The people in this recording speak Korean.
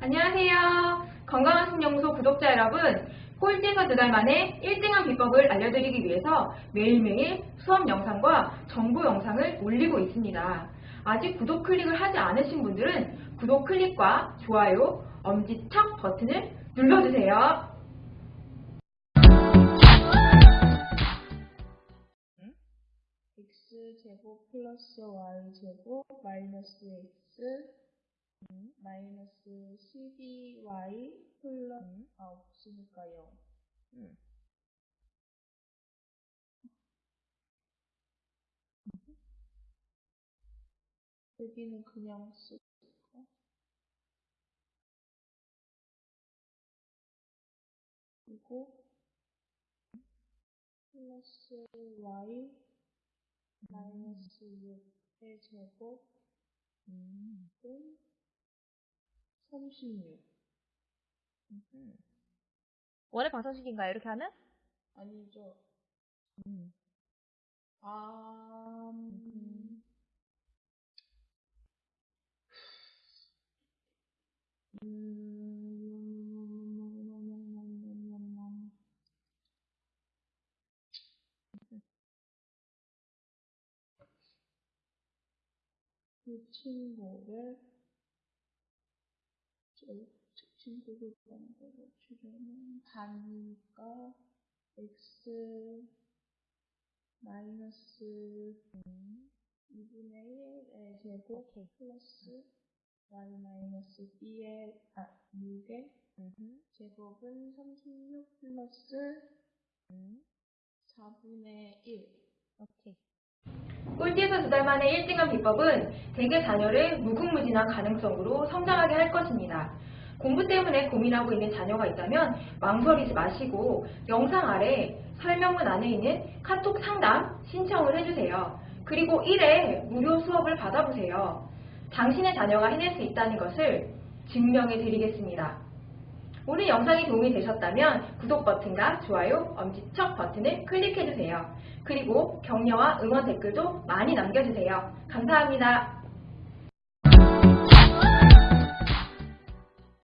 안녕하세요. 건강한 신영소 구독자 여러분, 꼴찌에서 두 달 만에 1등한 비법을 알려드리기 위해서 매일매일 수업 영상과 정보 영상을 올리고 있습니다. 아직 구독 클릭을 하지 않으신 분들은 구독 클릭과 좋아요, 엄지척 버튼을 눌러주세요. x제곱 플러스 y제곱 마이너스 x 마이너스 12y 플러스 아 없으니까요. 여기는 그냥 쓰고. 그리고 플러스 y 마이너스 6의 제곱 은 36 원의 방정식인가요? 이렇게 하면? 아니죠. 아 음, 음, 그 친구를 저 친구를 번거로 줄이면 반이니까 x 마이너스 2분의 1의 제곱 플러스 y 마이너스 b의 아 6의 제곱은 36 플러스 4분의 1 오케이. 꼴찌에서 두 달 만에 1등한 비법은 대개 자녀를 무궁무진한 가능성으로 성장하게 할 것입니다. 공부 때문에 고민하고 있는 자녀가 있다면 망설이지 마시고 영상 아래 설명문 안에 있는 카톡 상담 신청을 해주세요. 그리고 1회 무료 수업을 받아보세요. 당신의 자녀가 해낼 수 있다는 것을 증명해 드리겠습니다. 오늘 영상이 도움이 되셨다면 구독 버튼과 좋아요, 엄지척 버튼을 클릭해주세요. 그리고 격려와 응원 댓글도 많이 남겨주세요. 감사합니다.